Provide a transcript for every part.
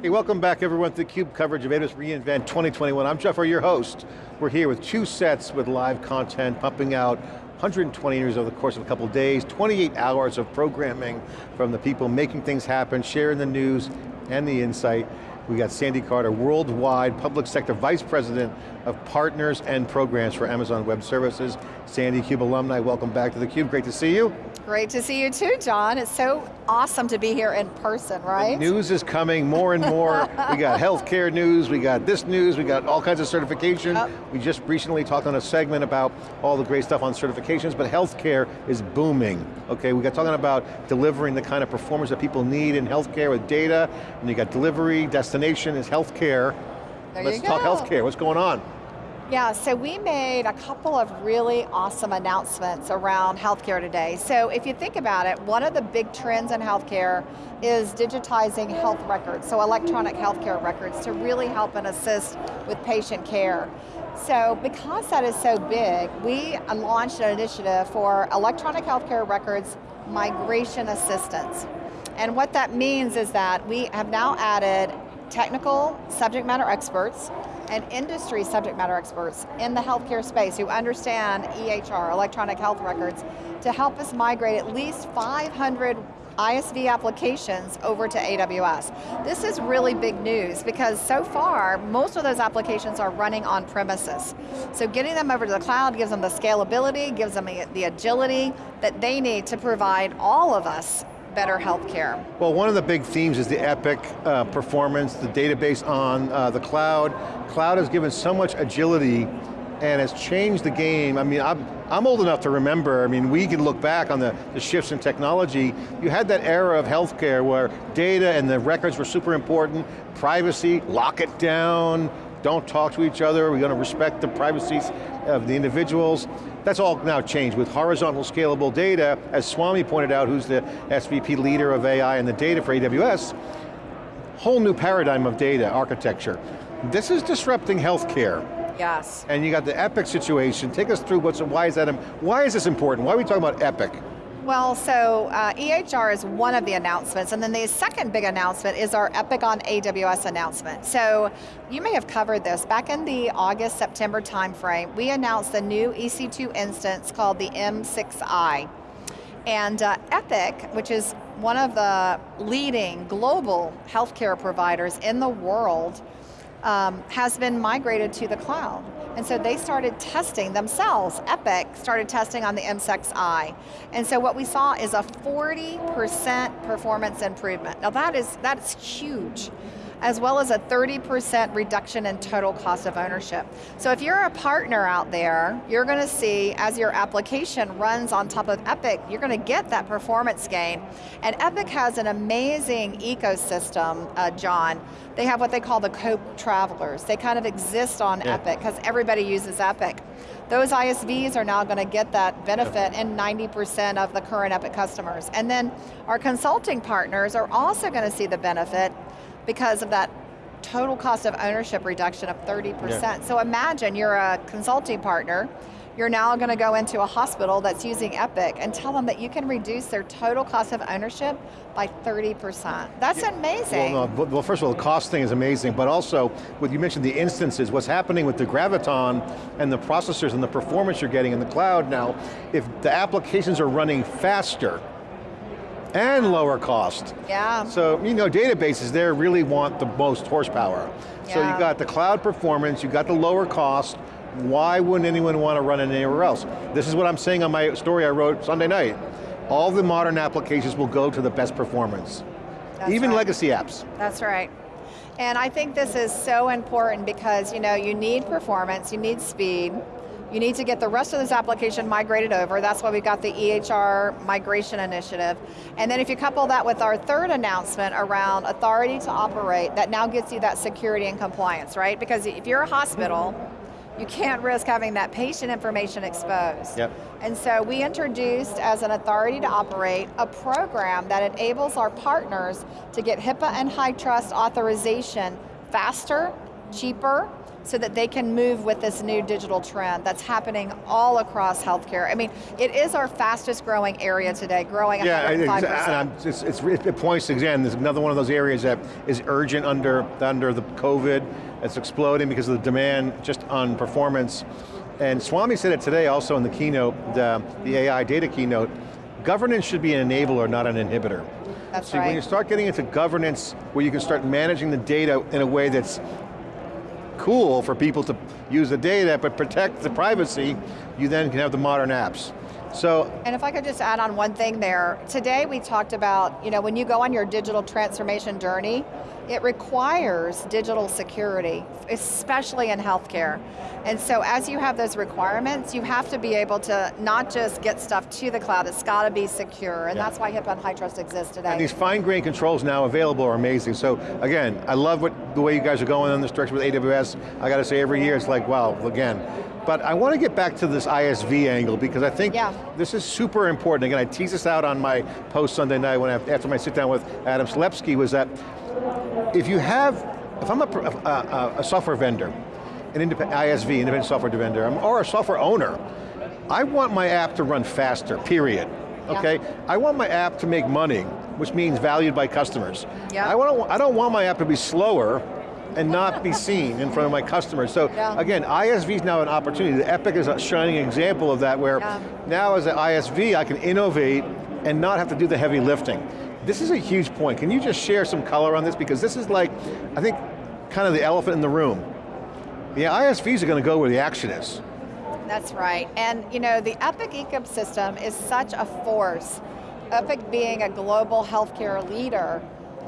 Hey, welcome back everyone to theCUBE coverage of AWS reInvent 2021. I'm Jeff, your host. We're here with two sets with live content, pumping out 120 years over the course of a couple of days, 28 hours of programming from the people making things happen, sharing the news and the insight. We got Sandy Carter, Worldwide Public Sector Vice President of Partners and Programs for Amazon Web Services. Sandy, CUBE alumni, welcome back to theCUBE, great to see you. Great to see you too, John. It's so awesome to be here in person, right? The news is coming more and more. we got healthcare news, we got this news, we got all kinds of certification. Oh. We just recently talked on a segment about all the great stuff on certifications, but healthcare is booming. Okay, we got talking about delivering the kind of performance that people need in healthcare with data, and you got delivery, destination is healthcare. There Let's talk healthcare, what's going on? Yeah, so we made a couple of really awesome announcements around healthcare today. So if you think about it, one of the big trends in healthcare is digitizing health records, so electronic healthcare records to really help and assist with patient care. So because that is so big, we launched an initiative for electronic healthcare records migration assistance. And what that means is that we have now added technical subject matter experts and industry subject matter experts in the healthcare space who understand EHR, electronic health records, to help us migrate at least 500 ISV applications over to AWS. This is really big news because so far, most of those applications are running on premises. So getting them over to the cloud gives them the scalability, gives them the agility that they need to provide all of us better healthcare. Well, one of the big themes is the Epic uh, performance, the database on uh, the cloud. Cloud has given so much agility and has changed the game. I mean, I'm, I'm old enough to remember, I mean, we can look back on the, the shifts in technology. You had that era of healthcare where data and the records were super important, privacy, lock it down, don't talk to each other, we're going to respect the privacy of the individuals. That's all now changed with horizontal scalable data, as Swami pointed out, who's the SVP leader of AI and the data for AWS, whole new paradigm of data architecture. This is disrupting healthcare. Yes. And you got the Epic situation. Take us through what's, why is that, why is this important? Why are we talking about Epic? Well, so uh, EHR is one of the announcements, and then the second big announcement is our Epic on AWS announcement. So you may have covered this. Back in the August, September timeframe, we announced the new EC2 instance called the M6i. And uh, Epic, which is one of the leading global healthcare providers in the world, um, has been migrated to the cloud. And so they started testing themselves. Epic started testing on the M6i. And so what we saw is a 40% performance improvement. Now that is, that is huge as well as a 30% reduction in total cost of ownership. So if you're a partner out there, you're going to see as your application runs on top of Epic, you're going to get that performance gain. And Epic has an amazing ecosystem, uh, John. They have what they call the co-travelers. They kind of exist on yeah. Epic because everybody uses Epic. Those ISVs are now going to get that benefit in 90% of the current Epic customers. And then our consulting partners are also going to see the benefit because of that total cost of ownership reduction of 30%. Yeah. So imagine you're a consulting partner, you're now going to go into a hospital that's using Epic and tell them that you can reduce their total cost of ownership by 30%. That's yeah. amazing. Well, no, well, first of all, the cost thing is amazing, but also, what you mentioned the instances, what's happening with the Graviton and the processors and the performance you're getting in the cloud now, if the applications are running faster, and lower cost. Yeah. So, you know, databases there really want the most horsepower. Yeah. So you got the cloud performance, you got the lower cost, why wouldn't anyone want to run it anywhere else? This is what I'm saying on my story I wrote Sunday night. All the modern applications will go to the best performance. That's Even right. legacy apps. That's right. And I think this is so important because you know, you need performance, you need speed, you need to get the rest of this application migrated over. That's why we got the EHR migration initiative. And then if you couple that with our third announcement around authority to operate, that now gets you that security and compliance, right? Because if you're a hospital, you can't risk having that patient information exposed. Yep. And so we introduced, as an authority to operate, a program that enables our partners to get HIPAA and HITRUST authorization faster, cheaper, so that they can move with this new digital trend that's happening all across healthcare. I mean, it is our fastest growing area today, growing yeah, 105%. Yeah, it's, it's, it points again, there's another one of those areas that is urgent under, under the COVID, it's exploding because of the demand just on performance. And Swami said it today also in the keynote, the, the AI data keynote, governance should be an enabler, not an inhibitor. That's See, right. when you start getting into governance, where you can start managing the data in a way that's cool for people to use the data, but protect the privacy, you then can have the modern apps. So, and if I could just add on one thing there, today we talked about, you know, when you go on your digital transformation journey, it requires digital security, especially in healthcare. And so as you have those requirements, you have to be able to not just get stuff to the cloud, it's got to be secure, and yeah. that's why HIPAA and HITRUST exists today. And these fine-grained controls now available are amazing. So again, I love what the way you guys are going in this direction with AWS. I got to say every year it's like, wow, again. But I want to get back to this ISV angle because I think yeah. this is super important. Again, I tease this out on my post Sunday night when I, after my sit down with Adam Selipsky was that if you have, if I'm a, a, a software vendor, an independent ISV, independent software vendor, or a software owner, I want my app to run faster, period. Yeah. Okay, I want my app to make money, which means valued by customers. Yeah. I, want, I don't want my app to be slower and not be seen in front of my customers. So yeah. again, ISV is now an opportunity. The Epic is a shining example of that where yeah. now as an ISV, I can innovate and not have to do the heavy lifting. This is a huge point. Can you just share some color on this? Because this is like, I think, kind of the elephant in the room. The ISVs are going to go where the action is. That's right, and you know, the Epic ecosystem is such a force. Epic being a global healthcare leader,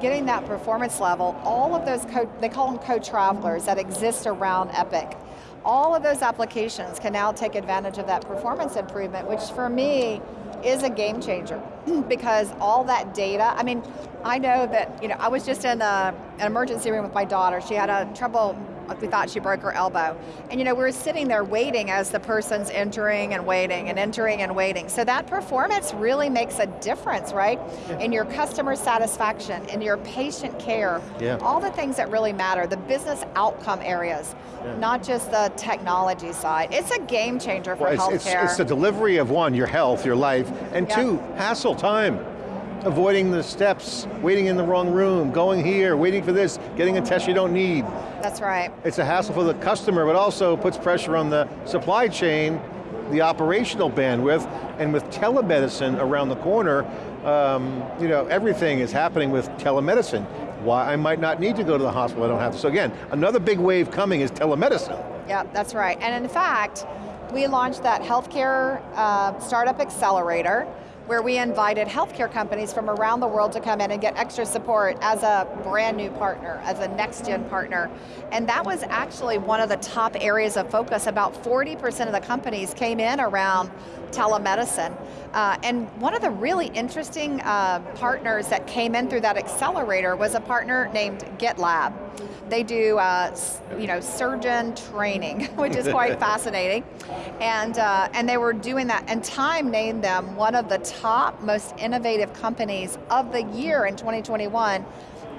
getting that performance level, all of those, code, they call them co-travelers that exist around Epic. All of those applications can now take advantage of that performance improvement, which for me is a game changer because all that data, I mean, I know that, you know, I was just in a, an emergency room with my daughter. She had a trouble we thought she broke her elbow. And you know, we were sitting there waiting as the person's entering and waiting and entering and waiting. So that performance really makes a difference, right? Yeah. In your customer satisfaction, in your patient care, yeah. all the things that really matter, the business outcome areas, yeah. not just the technology side. It's a game changer for well, it's, healthcare. It's, it's the delivery of one, your health, your life, and two, hassle time avoiding the steps, waiting in the wrong room, going here, waiting for this, getting a test you don't need. That's right. It's a hassle for the customer, but also puts pressure on the supply chain, the operational bandwidth, and with telemedicine around the corner, um, you know, everything is happening with telemedicine. Why I might not need to go to the hospital, I don't have to. So again, another big wave coming is telemedicine. Yeah, that's right. And in fact, we launched that healthcare uh, startup accelerator, where we invited healthcare companies from around the world to come in and get extra support as a brand new partner, as a next gen partner. And that was actually one of the top areas of focus. About 40% of the companies came in around telemedicine. Uh, and one of the really interesting uh, partners that came in through that accelerator was a partner named GIBLIB. They do, uh, you know, surgeon training, which is quite fascinating. And, uh, and they were doing that, and Time named them one of the top most innovative companies of the year in 2021.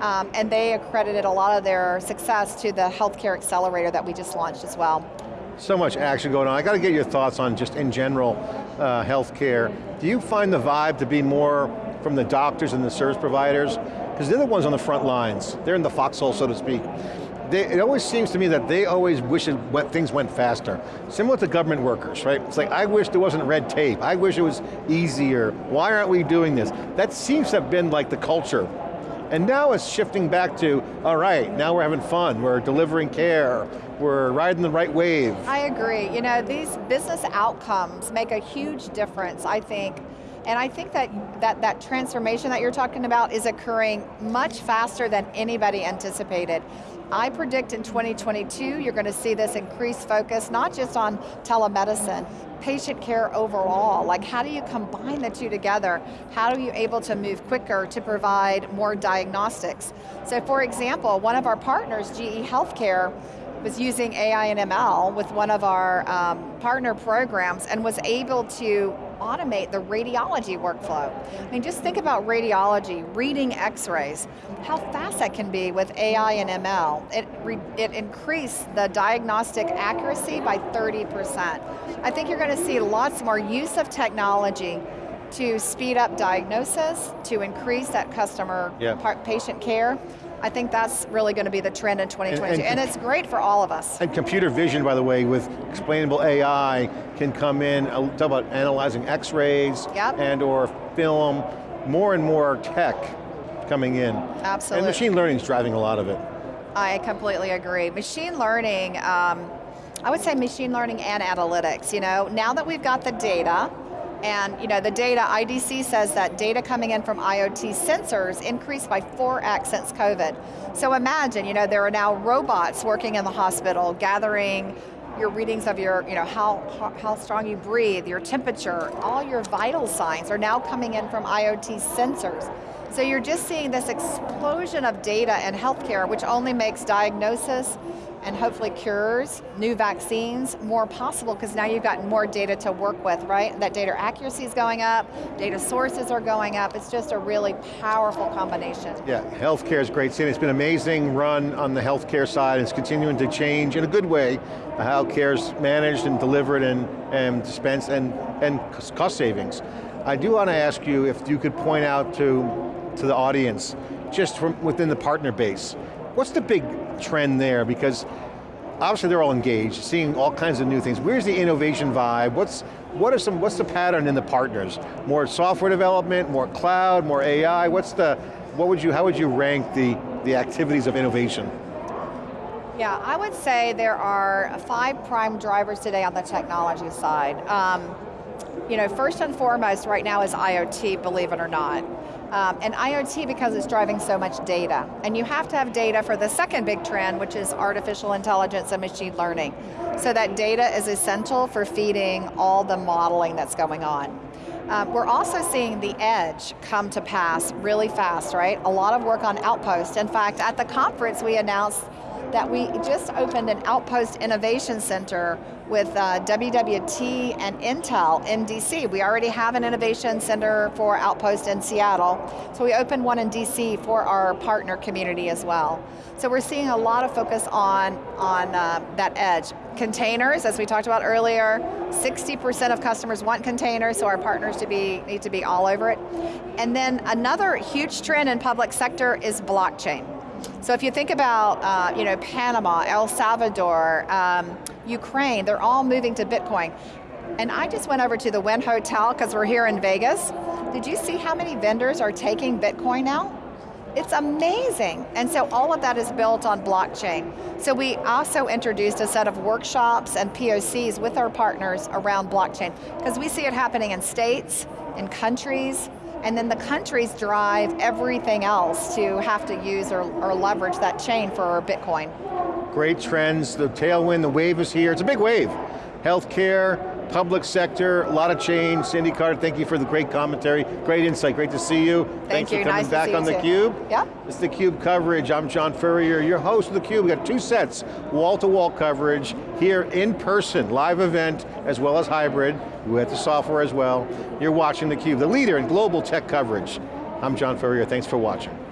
Um, and they accredited a lot of their success to the healthcare accelerator that we just launched as well. So much action going on. I got to get your thoughts on just in general uh, healthcare. Do you find the vibe to be more from the doctors and the service providers? Because they're the ones on the front lines. They're in the foxhole, so to speak. They, it always seems to me that they always wish went, things went faster. Similar to government workers, right? It's like, I wish there wasn't red tape. I wish it was easier. Why aren't we doing this? That seems to have been like the culture and now it's shifting back to, all right, now we're having fun, we're delivering care, we're riding the right wave. I agree, you know, these business outcomes make a huge difference, I think, and I think that, that that transformation that you're talking about is occurring much faster than anybody anticipated. I predict in 2022, you're going to see this increased focus, not just on telemedicine, patient care overall. Like how do you combine the two together? How are you able to move quicker to provide more diagnostics? So for example, one of our partners, GE Healthcare, was using AI and ML with one of our um, partner programs and was able to automate the radiology workflow. I mean, just think about radiology, reading x-rays, how fast that can be with AI and ML. It, it increased the diagnostic accuracy by 30%. I think you're going to see lots more use of technology to speed up diagnosis, to increase that customer yeah. patient care, I think that's really going to be the trend in 2022, and, and, and, it's great for all of us. And computer vision, by the way, with explainable AI, can come in, uh, talk about analyzing x-rays, yep. and or film, more and more tech coming in. Absolutely. And machine learning is driving a lot of it. I completely agree. Machine learning, um, I would say machine learning and analytics, you know, now that we've got the data, and you know, the data, IDC says that data coming in from IoT sensors increased by 4x since COVID. So imagine, you know, there are now robots working in the hospital, gathering your readings of your, you know, how, how strong you breathe, your temperature, all your vital signs are now coming in from IoT sensors. So you're just seeing this explosion of data in healthcare, which only makes diagnosis and hopefully cures, new vaccines, more possible because now you've got more data to work with, right? That data accuracy is going up, data sources are going up, it's just a really powerful combination. Yeah, healthcare is great. It's been an amazing run on the healthcare side, it's continuing to change in a good way, how care is managed and delivered and, and dispensed and, and cost savings. I do want to ask you if you could point out to, to the audience, just from within the partner base, what's the big trend there? Because obviously they're all engaged, seeing all kinds of new things. Where's the innovation vibe? What's, what are some, what's the pattern in the partners? More software development, more cloud, more AI? What's the, what would you, how would you rank the, the activities of innovation? Yeah, I would say there are five prime drivers today on the technology side. Um, you know, first and foremost right now is IoT, believe it or not. Um, and IoT because it's driving so much data. And you have to have data for the second big trend, which is artificial intelligence and machine learning. So that data is essential for feeding all the modeling that's going on. Um, we're also seeing the edge come to pass really fast, right? A lot of work on Outpost. In fact, at the conference we announced that we just opened an Outpost Innovation Center with uh, WWT and Intel in DC. We already have an innovation center for Outpost in Seattle, so we opened one in DC for our partner community as well. So we're seeing a lot of focus on, on uh, that edge. Containers, as we talked about earlier, 60% of customers want containers, so our partners to be, need to be all over it. And then another huge trend in public sector is blockchain. So if you think about uh, you know, Panama, El Salvador, um, Ukraine, they're all moving to Bitcoin. And I just went over to the Wynn Hotel because we're here in Vegas. Did you see how many vendors are taking Bitcoin now? It's amazing. And so all of that is built on blockchain. So we also introduced a set of workshops and POCs with our partners around blockchain because we see it happening in states, in countries, and then the countries drive everything else to have to use or, or leverage that chain for Bitcoin. Great trends, the tailwind, the wave is here. It's a big wave. Healthcare, public sector, a lot of change. Sandy Carter, thank you for the great commentary, great insight, great to see you. Thank Thanks you, for coming nice back on theCUBE. Yeah. It's theCUBE coverage, I'm John Furrier, your host of theCUBE. We got two sets, wall-to-wall -wall coverage, here in person, live event, as well as hybrid. We have the software as well. You're watching theCUBE, the leader in global tech coverage. I'm John Furrier, thanks for watching.